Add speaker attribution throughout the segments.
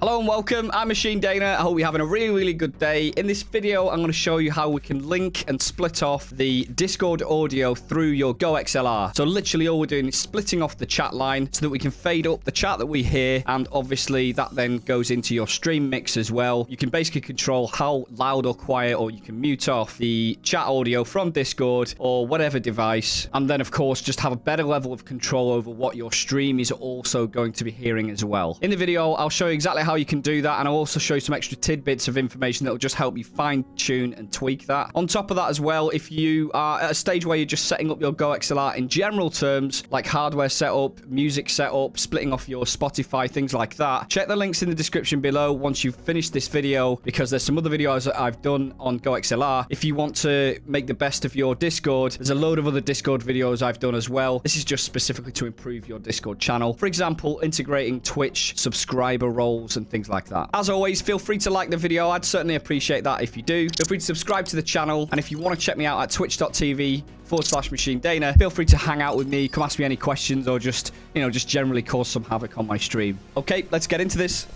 Speaker 1: Hello and welcome. I'm Machine Dana. I hope you're having a really, really good day. In this video, I'm going to show you how we can link and split off the Discord audio through your Go XLR. So literally all we're doing is splitting off the chat line so that we can fade up the chat that we hear. And obviously that then goes into your stream mix as well. You can basically control how loud or quiet or you can mute off the chat audio from Discord or whatever device. And then of course, just have a better level of control over what your stream is also going to be hearing as well. In the video, I'll show you exactly how how you can do that, and I'll also show you some extra tidbits of information that will just help you fine-tune and tweak that. On top of that as well, if you are at a stage where you're just setting up your Go XLR in general terms, like hardware setup, music setup, splitting off your Spotify, things like that, check the links in the description below once you've finished this video, because there's some other videos that I've done on Go XLR. If you want to make the best of your Discord, there's a load of other Discord videos I've done as well. This is just specifically to improve your Discord channel. For example, integrating Twitch subscriber roles and things like that. As always, feel free to like the video. I'd certainly appreciate that if you do. Feel free to subscribe to the channel. And if you want to check me out at twitch.tv forward slash machine dana feel free to hang out with me come ask me any questions or just you know just generally cause some havoc on my stream okay let's get into this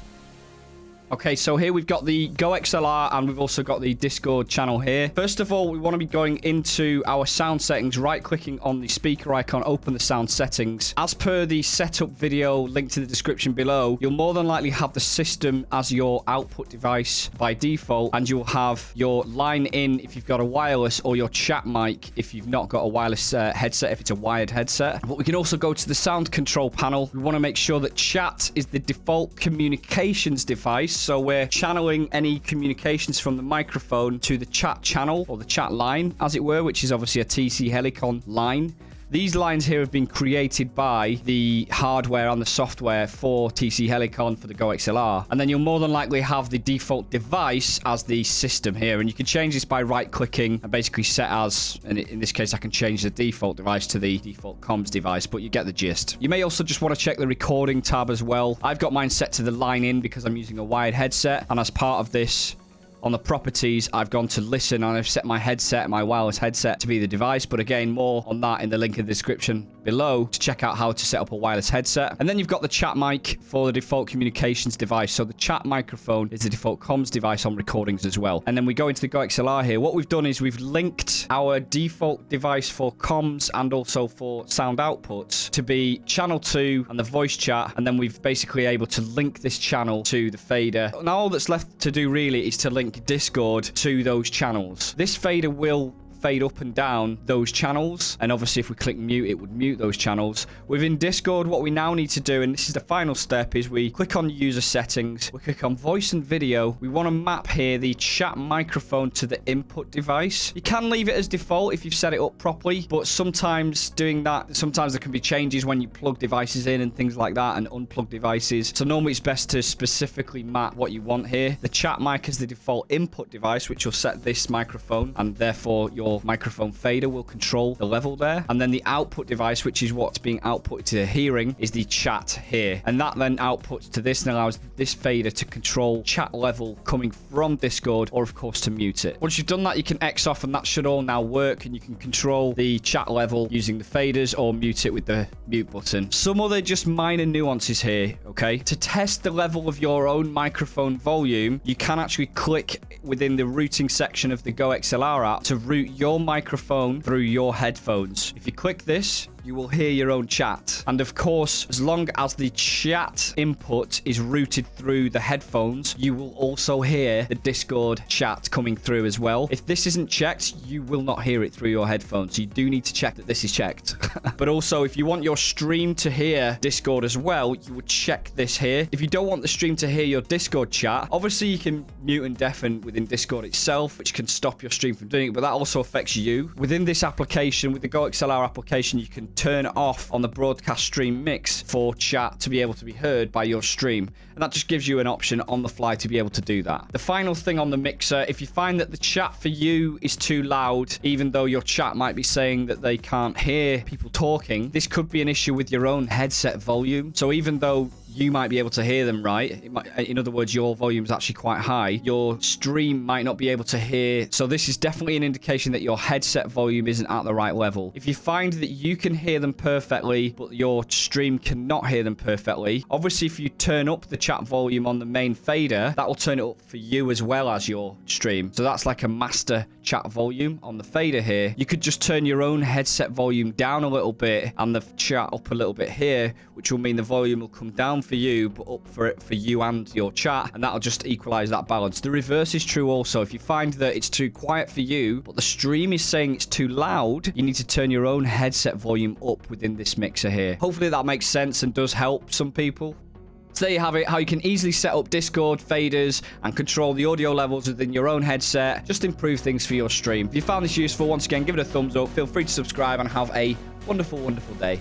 Speaker 1: Okay, so here we've got the Go XLR and we've also got the Discord channel here. First of all, we want to be going into our sound settings, right-clicking on the speaker icon, open the sound settings. As per the setup video linked in the description below, you'll more than likely have the system as your output device by default, and you'll have your line in if you've got a wireless or your chat mic if you've not got a wireless uh, headset, if it's a wired headset. But we can also go to the sound control panel. We want to make sure that chat is the default communications device so we're channeling any communications from the microphone to the chat channel or the chat line, as it were, which is obviously a TC Helicon line. These lines here have been created by the hardware and the software for TC Helicon for the Go XLR. And then you'll more than likely have the default device as the system here. And you can change this by right-clicking and basically set as, and in this case, I can change the default device to the default comms device, but you get the gist. You may also just want to check the recording tab as well. I've got mine set to the line in because I'm using a wired headset. And as part of this, on the properties, I've gone to listen and I've set my headset, my wireless headset to be the device. But again, more on that in the link in the description below to check out how to set up a wireless headset. And then you've got the chat mic for the default communications device. So the chat microphone is the default comms device on recordings as well. And then we go into the GoXLR here. What we've done is we've linked our default device for comms and also for sound outputs to be channel 2 and the voice chat. And then we've basically able to link this channel to the fader. Now all that's left to do really is to link Discord to those channels. This fader will fade up and down those channels. And obviously, if we click mute, it would mute those channels. Within Discord, what we now need to do, and this is the final step, is we click on user settings. We click on voice and video. We want to map here the chat microphone to the input device. You can leave it as default if you've set it up properly, but sometimes doing that, sometimes there can be changes when you plug devices in and things like that and unplug devices. So normally it's best to specifically map what you want here. The chat mic is the default input device, which will set this microphone and therefore your microphone fader will control the level there. And then the output device, which is what's being output to the hearing, is the chat here. And that then outputs to this and allows this fader to control chat level coming from Discord or, of course, to mute it. Once you've done that, you can X off and that should all now work. And you can control the chat level using the faders or mute it with the mute button. Some other just minor nuances here, okay? To test the level of your own microphone volume, you can actually click within the routing section of the Go XLR app to route your your microphone through your headphones. If you click this, you will hear your own chat. And of course, as long as the chat input is routed through the headphones, you will also hear the Discord chat coming through as well. If this isn't checked, you will not hear it through your headphones. You do need to check that this is checked. but also, if you want your stream to hear Discord as well, you would check this here. If you don't want the stream to hear your Discord chat, obviously you can mute and deafen within Discord itself, which can stop your stream from doing it, but that also affects you. Within this application, with the Go XLR application, you can turn off on the broadcast stream mix for chat to be able to be heard by your stream. And that just gives you an option on the fly to be able to do that. The final thing on the mixer, if you find that the chat for you is too loud, even though your chat might be saying that they can't hear people talking, this could be an issue with your own headset volume. So even though you might be able to hear them right. Might, uh, in other words, your volume is actually quite high. Your stream might not be able to hear. So this is definitely an indication that your headset volume isn't at the right level. If you find that you can hear them perfectly, but your stream cannot hear them perfectly, obviously if you turn up the chat volume on the main fader, that will turn it up for you as well as your stream. So that's like a master chat volume on the fader here. You could just turn your own headset volume down a little bit and the chat up a little bit here, which will mean the volume will come down for you, but up for it for you and your chat, and that'll just equalize that balance. The reverse is true also. If you find that it's too quiet for you, but the stream is saying it's too loud, you need to turn your own headset volume up within this mixer here. Hopefully that makes sense and does help some people. So there you have it, how you can easily set up Discord faders and control the audio levels within your own headset. Just improve things for your stream. If you found this useful, once again, give it a thumbs up. Feel free to subscribe and have a wonderful, wonderful day.